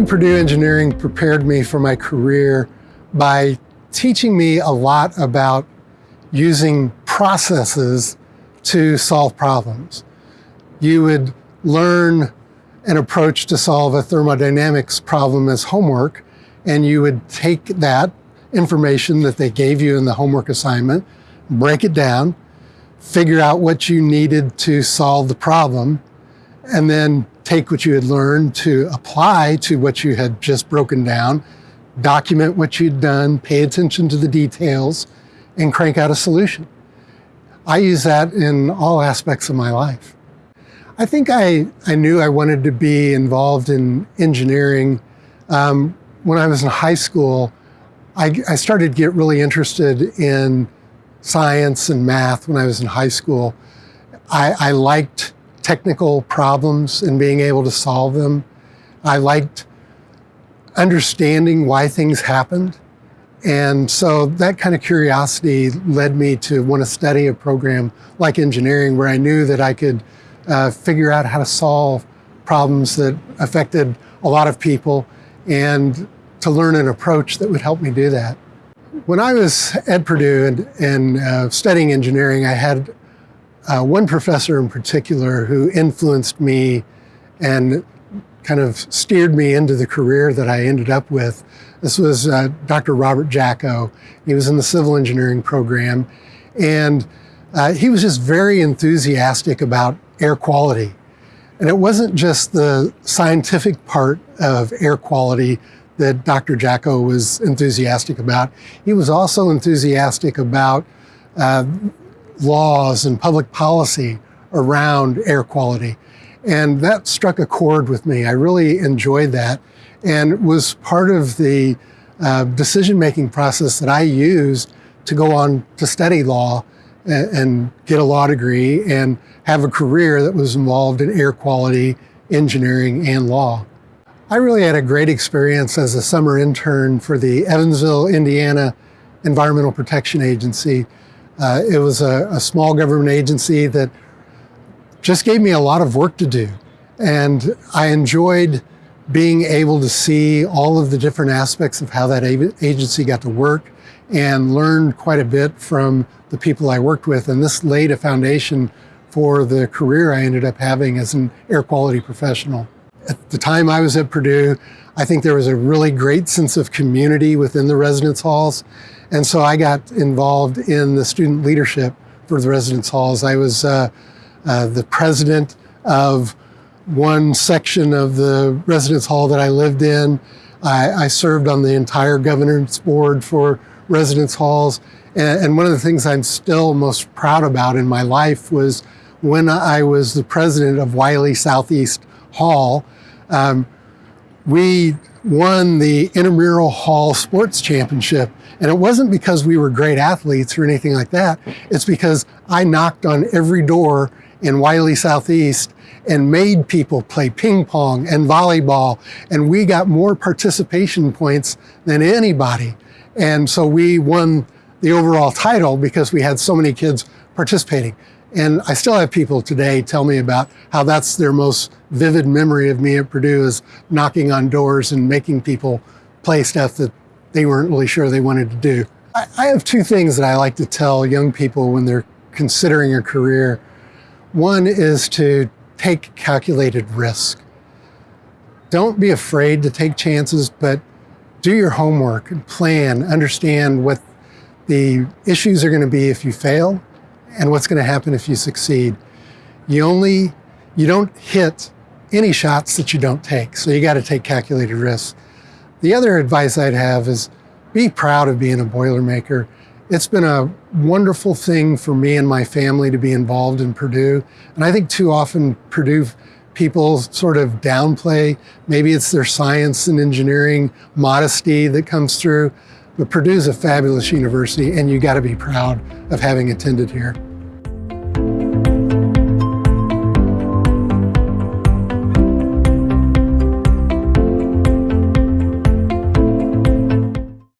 Purdue Engineering prepared me for my career by teaching me a lot about using processes to solve problems. You would learn an approach to solve a thermodynamics problem as homework, and you would take that information that they gave you in the homework assignment, break it down, figure out what you needed to solve the problem, and then take what you had learned to apply to what you had just broken down, document what you'd done, pay attention to the details, and crank out a solution. I use that in all aspects of my life. I think I, I knew I wanted to be involved in engineering. Um, when I was in high school, I, I started to get really interested in science and math when I was in high school. I, I liked technical problems and being able to solve them. I liked understanding why things happened. And so that kind of curiosity led me to want to study a program like engineering where I knew that I could uh, figure out how to solve problems that affected a lot of people and to learn an approach that would help me do that. When I was at Purdue and, and uh, studying engineering, I had uh, one professor in particular who influenced me and kind of steered me into the career that I ended up with. This was uh, Dr. Robert Jacko. He was in the civil engineering program, and uh, he was just very enthusiastic about air quality. And it wasn't just the scientific part of air quality that Dr. Jacko was enthusiastic about. He was also enthusiastic about uh, laws and public policy around air quality. And that struck a chord with me. I really enjoyed that and was part of the uh, decision-making process that I used to go on to study law and, and, get a law degree and have a career that was involved in air quality, engineering, and law. I really had a great experience as a summer intern for the Evansville, Indiana Environmental Protection Agency. Uh, it was a, a, small government agency that just gave me a lot of work to do. And I enjoyed being able to see all of the different aspects of how that agency got to work and learned quite a bit from the people I worked with. And this laid a foundation for the career I ended up having as an air quality professional. At the time I was at Purdue, I think there was a really great sense of community within the residence halls. And so I got involved in the student leadership for the residence halls. I was uh, uh, the president of one section of the residence hall that I lived in. I, I served on the entire governance board for residence halls. And, and one of the things I'm still most proud about in my life was when I was the president of Wiley Southeast Hall, um, we won the intramural hall sports championship. And it wasn't because we were great athletes or anything like that. It's because I knocked on every door in Wiley Southeast and made people play ping pong and volleyball. And we got more participation points than anybody. And so we won the overall title because we had so many kids participating. And I still have people today tell me about how that's their most vivid memory of me at Purdue is knocking on doors and making people play stuff that they weren't really sure they wanted to do. I, I have two things that I like to tell young people when they're considering a career. One is to take calculated risk. Don't be afraid to take chances, but do your homework and plan, understand what the issues are going to be if you fail and what's going to happen if you succeed. You only, you don't hit any shots that you don't take. So you got to take calculated risks. The other advice I'd have is be proud of being a Boilermaker. It's been a wonderful thing for me and my family to be involved in Purdue. And I think too often Purdue people sort of downplay, maybe it's their science and engineering modesty that comes through. But Purdue's a fabulous university and you gotta be proud of having attended here.